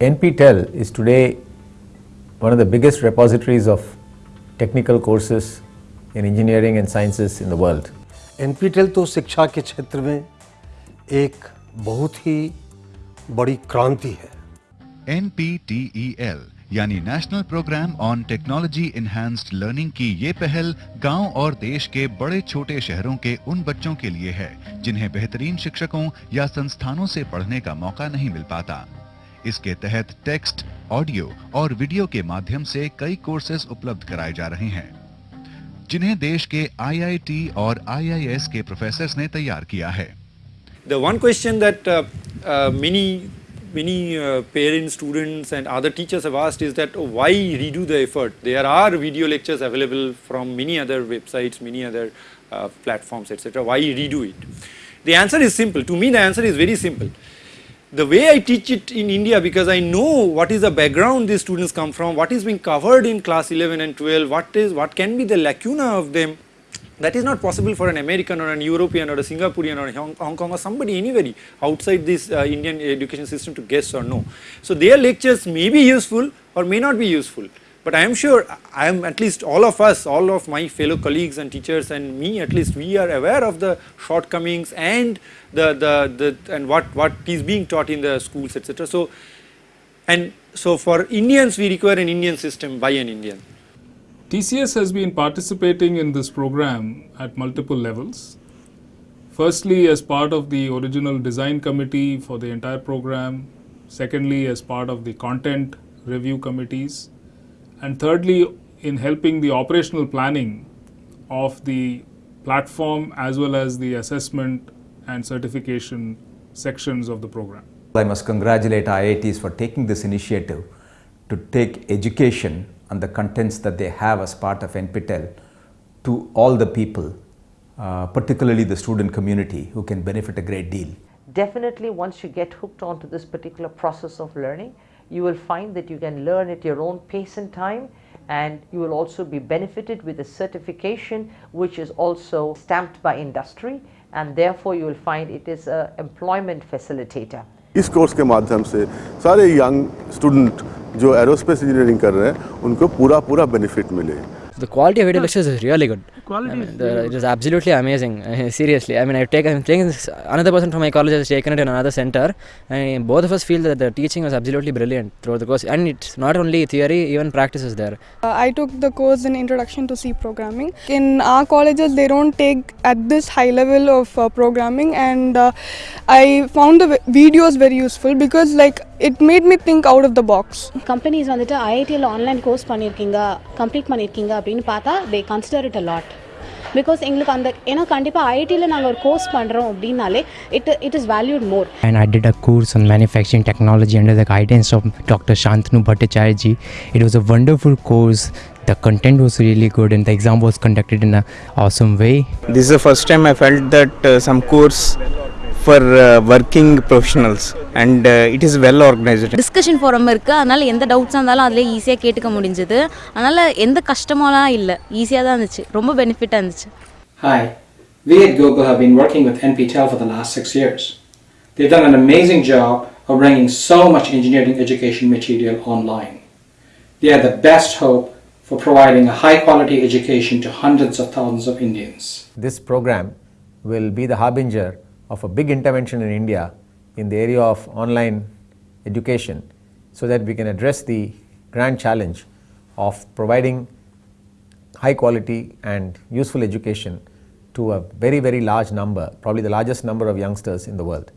NPTEL is today one of the biggest repositories of technical courses in engineering and sciences in the world. NPTEL तो शिक्षा के क्षेत्र में एक बहुत ही बड़ी क्रांति है NPTEL यानी national programme on technology enhanced learning की ये पहल गाँव और देश के बड़े छोटे शहरों के उन बच्चों के लिए है जिन्हें बेहतरीन शिक्षकों या संस्थानों से पढ़ने का मौका नहीं मिल पाता इसके तहत टेक्स्ट ऑडियो और वीडियो के माध्यम से कई कोर्सेज उपलब्ध कराए जा रहे हैं जिन्हें देश के आईआईटी और आईआईएस के प्रोफेसर्स ने तैयार किया है The one question that uh, uh, many many uh, parents, students, and other teachers have asked is that oh, why redo the effort? There are video lectures available from many other websites, many other uh, platforms, etc. Why redo it? The answer is simple. To me, the answer is very simple. The way I teach it in India, because I know what is the background these students come from, what is being covered in class 11 and 12, what is what can be the lacuna of them that is not possible for an American or an European or a Singaporean or a Hong, Kong or somebody anybody outside this uh, Indian education system to guess or know. So their lectures may be useful or may not be useful. But I am sure, I am at least all of us, all of my fellow colleagues and teachers and me at least, we are aware of the shortcomings and the, the, the and what, what is being taught in the schools etc. So, and so for Indians we require an Indian system by an Indian. TCS has been participating in this program at multiple levels. Firstly, as part of the original design committee for the entire program. Secondly, as part of the content review committees. And thirdly, in helping the operational planning of the platform as well as the assessment and certification sections of the program. I must congratulate IITs for taking this initiative to take education and the contents that they have as part of NPTEL to all the people, uh, particularly the student community who can benefit a great deal. Definitely once you get hooked onto this particular process of learning, you will find that you can learn at your own pace and time and you will also be benefited with a certification which is also stamped by industry and therefore you will find it is a employment facilitator. इस course के माध्यम से सारे young student जो aerospace engineering कर रहे हैं उनको पूरा पूरा बेनिफिट मिले the quality of video lectures is really good. Quality I mean, the, It is absolutely amazing. seriously, I mean, I've taken taken this, another person from my college has taken it in another center, and both of us feel that the teaching was absolutely brilliant throughout the course. And it's not only theory, even practice is there. Uh, I took the course in Introduction to C Programming. In our colleges, they don't take at this high level of uh, programming, and uh, I found the videos very useful because like it made me think out of the box. Companies வந்துட்டு ஐஐடியில் online course பண்ணியிருக்கீங்க complete பண்ணியிருக்கீங்க அப்படின்னு பார்த்தா தே consider it a lot because எங்களுக்கு அந்த ஏன்னா கண்டிப்பாக ஐஐடியில் நாங்கள் ஒரு கோர்ஸ் பண்ணுறோம் அப்படின்னாலே it it is valued more And I did a course on manufacturing technology under the guidance of Dr. Shantanu Bhattacharya ji. It was a wonderful course. The content was really good and the exam was conducted in an awesome way. This is the first time I felt that uh, some course for uh, working professionals and uh, it is well organized. Discussion forum இருக்குது அதனால் எந்த டவுட்ஸாக இருந்தாலும் அதிலே ஈஸியாக கேட்டுக்க முடிஞ்சது அதனால் எந்த கஷ்டமெல்லாம் இல்லை ஈஸியாக தான் இருந்துச்சு ரொம்ப பெனிஃபிட்டாக இருந்துச்சு Hi, we at Google have been working with NPTEL for the last six years. They've done an amazing job of bringing so much engineering education material online. They are the best hope for providing a high quality education to hundreds of thousands of Indians. This program will be the harbinger of a big intervention in India in the area of online education so that we can address the grand challenge of providing high quality and useful education to a very very large number, probably the largest number of youngsters in the world.